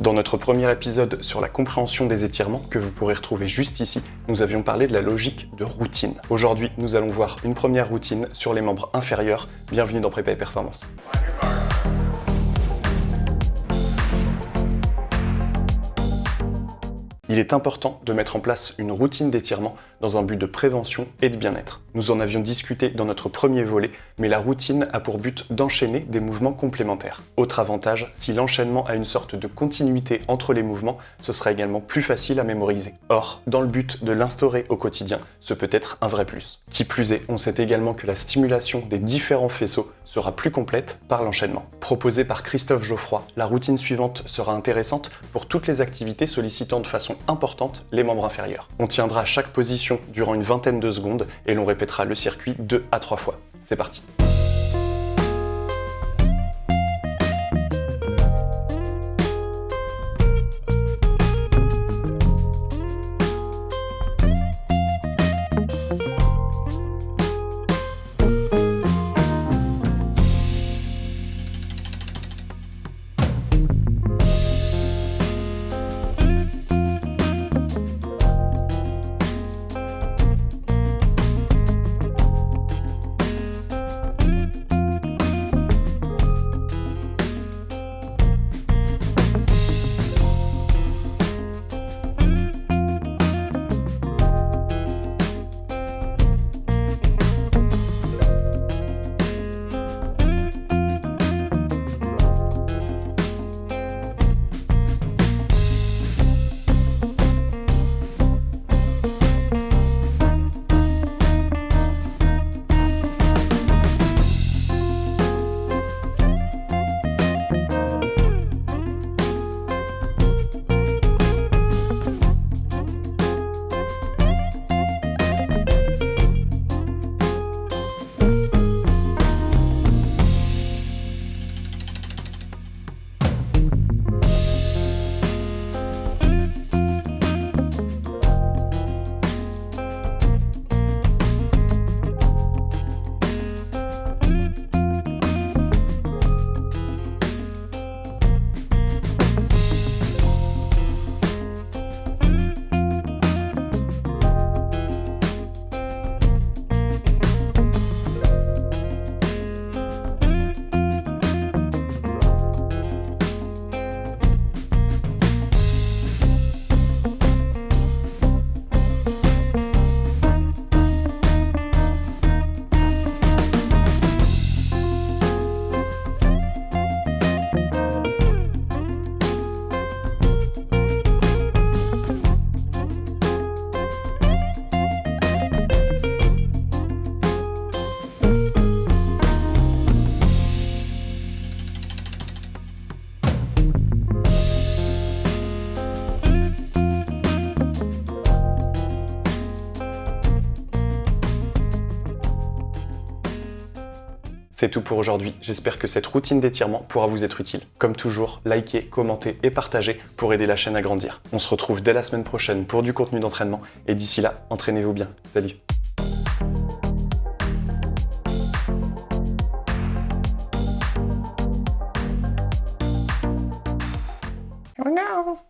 Dans notre premier épisode sur la compréhension des étirements, que vous pourrez retrouver juste ici, nous avions parlé de la logique de routine. Aujourd'hui, nous allons voir une première routine sur les membres inférieurs. Bienvenue dans Prépa et Performance. Il est important de mettre en place une routine d'étirement dans un but de prévention et de bien-être. Nous en avions discuté dans notre premier volet, mais la routine a pour but d'enchaîner des mouvements complémentaires. Autre avantage, si l'enchaînement a une sorte de continuité entre les mouvements, ce sera également plus facile à mémoriser. Or, dans le but de l'instaurer au quotidien, ce peut être un vrai plus. Qui plus est, on sait également que la stimulation des différents faisceaux sera plus complète par l'enchaînement. Proposée par Christophe Geoffroy, la routine suivante sera intéressante pour toutes les activités sollicitant de façon importante les membres inférieurs. On tiendra chaque position durant une vingtaine de secondes et l'on répétera le circuit deux à trois fois. C'est parti C'est tout pour aujourd'hui, j'espère que cette routine d'étirement pourra vous être utile. Comme toujours, likez, commentez et partagez pour aider la chaîne à grandir. On se retrouve dès la semaine prochaine pour du contenu d'entraînement et d'ici là, entraînez-vous bien. Salut oh